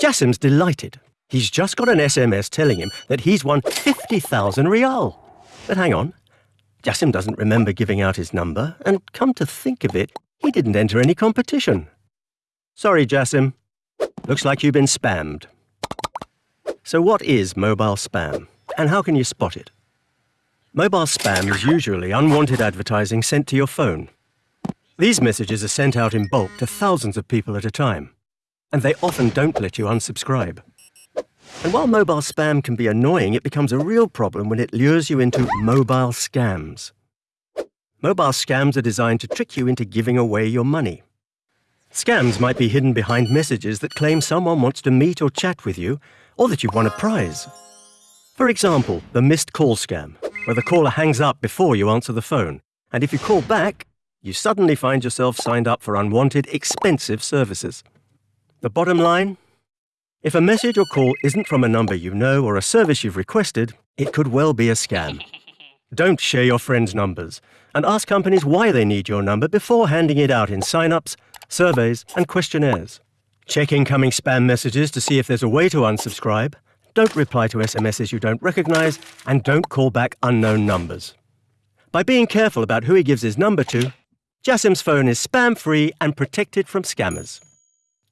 Jassim's delighted. He's just got an SMS telling him that he's won 50,000 rial. But hang on. Jassim doesn't remember giving out his number, and come to think of it, he didn't enter any competition. Sorry, Jassim. Looks like you've been spammed. So what is mobile spam, and how can you spot it? Mobile spam is usually unwanted advertising sent to your phone. These messages are sent out in bulk to thousands of people at a time, and they often don't let you unsubscribe. And while mobile spam can be annoying, it becomes a real problem when it lures you into mobile scams. Mobile scams are designed to trick you into giving away your money. Scams might be hidden behind messages that claim someone wants to meet or chat with you, or that you've won a prize. For example, the missed call scam, where the caller hangs up before you answer the phone, and if you call back, you suddenly find yourself signed up for unwanted, expensive services. The bottom line? If a message or call isn't from a number you know or a service you've requested, it could well be a scam. Don't share your friends' numbers, and ask companies why they need your number before handing it out in sign-ups, surveys, and questionnaires. Check incoming spam messages to see if there's a way to unsubscribe, don't reply to SMSs you don't recognize, and don't call back unknown numbers. By being careful about who he gives his number to, Jassim's phone is spam-free and protected from scammers.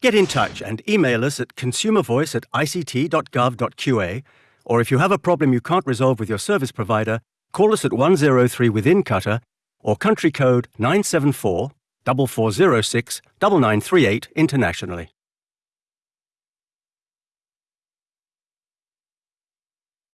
Get in touch and email us at consumervoice at ict.gov.qa, or if you have a problem you can't resolve with your service provider, call us at 103 within Qatar or country code 974 4406 9938 internationally.